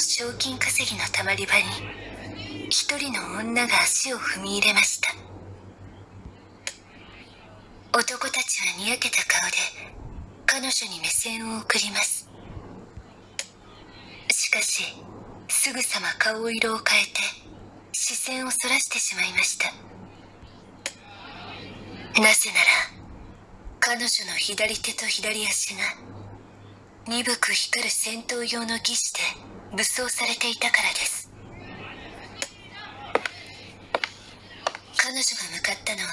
賞金稼ぎのたまり場に一人の女が足を踏み入れました。男たちはにやけた顔で彼女に目線を送ります。しかしすぐさま顔色を変えて視線をそらしてしまいました。なぜなら彼女の左手と左足が鈍く光る戦闘用の義手で武装されていたからです。彼女が向かったのは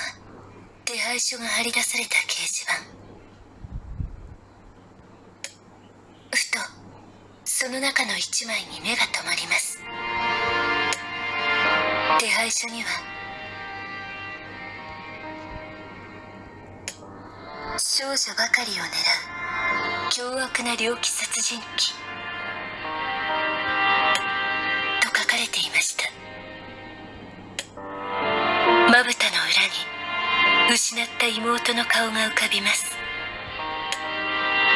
手配書が貼り出された掲示板。ふとその中の一枚に目が留まります。手配書には少女ばかりを狙う凶悪な猟奇殺人鬼。た妹の顔が浮かびます。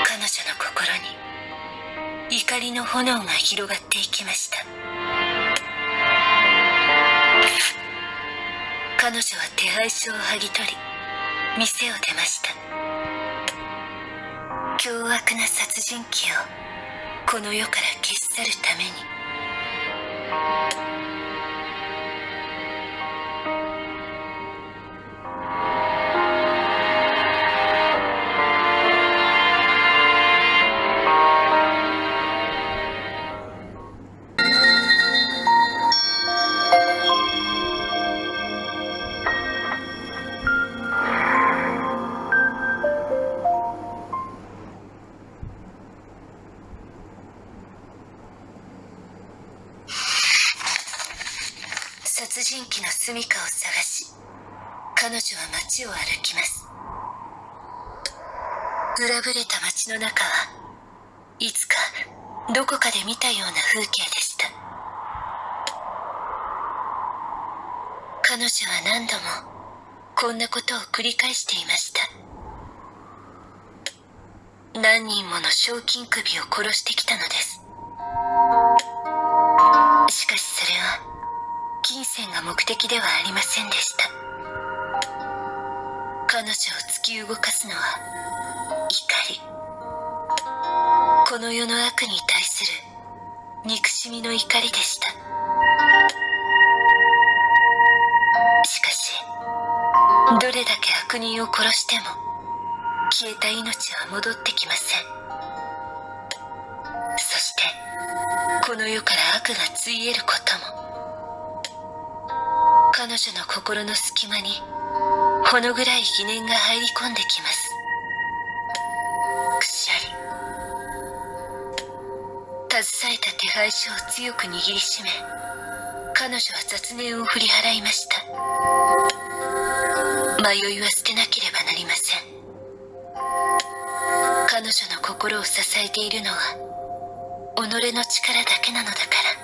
彼女の心に怒りの炎が広がっていきました。彼女は手配書を剥ぎ取り店を出ました。凶悪な殺人鬼をこの世から消し去るために。人鬼の住処を探し彼女は街を歩きます。裏ぶれた街の中はいつかどこかで見たような風景でした。彼女は何度もこんなことを繰り返していました。何人もの賞金首を殺してきたのです。金銭が目的ではありませんでした。彼女を突き動かすのは怒り。この世の悪に対する憎しみの怒りでした。しかしどれだけ悪人を殺しても消えた命は戻ってきません。そしてこの世から悪がついえることも彼女の心の隙間にほの暗い疑念が入り込んできます。くしゃり。携えた手配書を強く握りしめ彼女は雑念を振り払いました。迷いは捨てなければなりません。彼女の心を支えているのは己の力だけなのだから。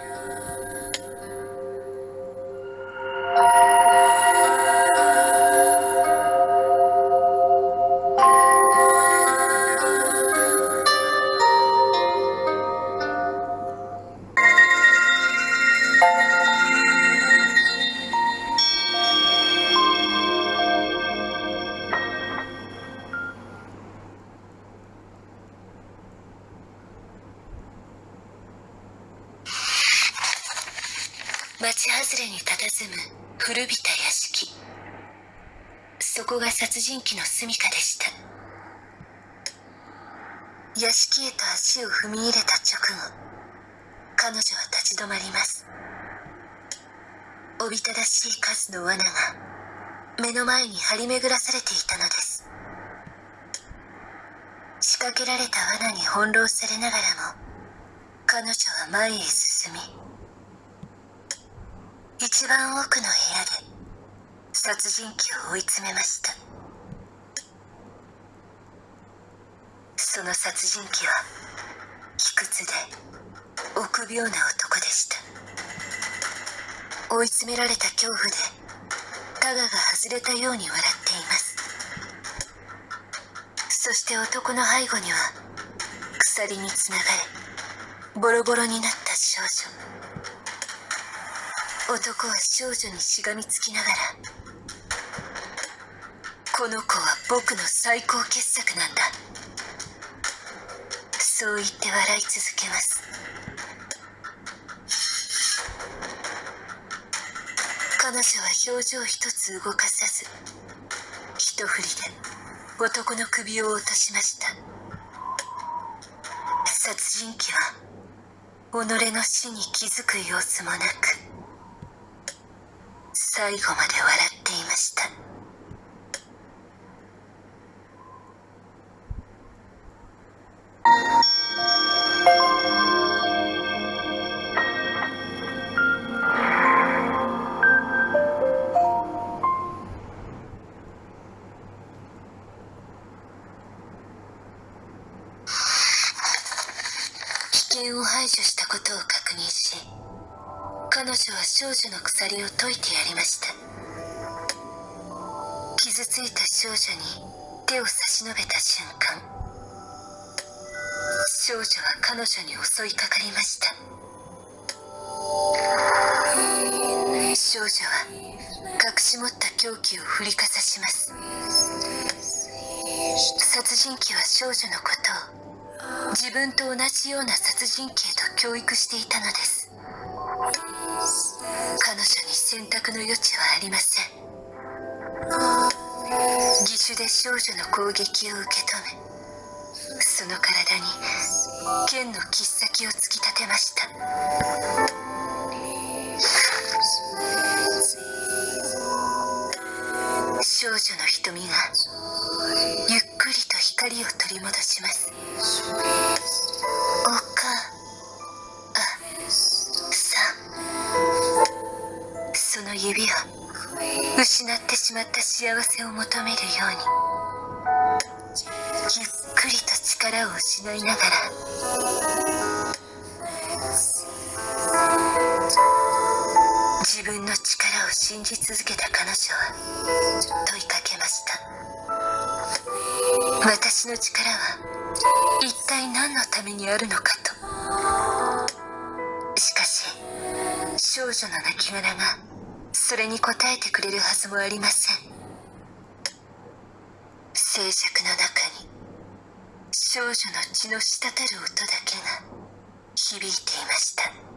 町外れに佇む。古びた屋敷。そこが殺人鬼の住処でした。屋敷へと足を踏み入れた直後彼女は立ち止まります。おびただしい数の罠が目の前に張り巡らされていたのです。仕掛けられた罠に翻弄されながらも彼女は前へ進み一番奥の部屋で殺人鬼を追い詰めました。その殺人鬼は卑屈で臆病な男でした。追い詰められた恐怖でタガが外れたように笑っています。そして男の背後には鎖につながれボロボロになった少少女。男は少女にしがみつきながらこの子は僕の最高傑作なんだ。そう言って笑い続けます。彼女は表情一つ動かさず一振りで男の首を落としました。殺人鬼は己の死に気づく様子もなく最後まで笑っていました。危険を排除したことを確認し彼女は少女の鎖を解いてやりました。傷ついた少女に手を差し伸べた瞬間少女は彼女に襲いかかりました。少女は隠し持った凶器を振りかざします。殺人鬼は少女のことを自分と同じような殺人鬼へと教育していたのです。彼女に選択の余地はありません。義手で少女の攻撃を受け止めその体に剣の切っ先を突き立てました。少女の瞳がゆっくりと光を取り戻します。失ってしまった幸せを求めるようにゆっくりと力を失いながら自分の力を信じ続けた彼女は問いかけました。私の力は一体何のためにあるのかと。しかし少女の亡骸がそれに応えてくれるはずもありません。静寂の中に少女の血の滴る音だけが響いていました。